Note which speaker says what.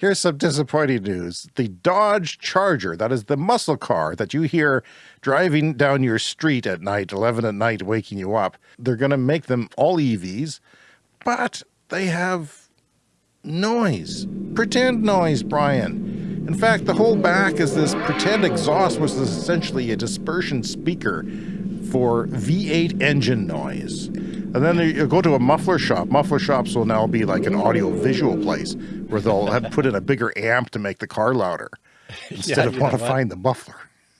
Speaker 1: Here's some disappointing news. The Dodge Charger, that is the muscle car that you hear driving down your street at night, 11 at night, waking you up. They're going to make them all EVs, but they have noise. Pretend noise, Brian. In fact, the whole back is this pretend exhaust, which is essentially a dispersion speaker for V8 engine noise. And then you go to a muffler shop. Muffler shops will now be like an audio visual place where they'll have put in a bigger amp to make the car louder instead
Speaker 2: Yeah,
Speaker 1: of
Speaker 2: know what?
Speaker 1: modifying the muffler.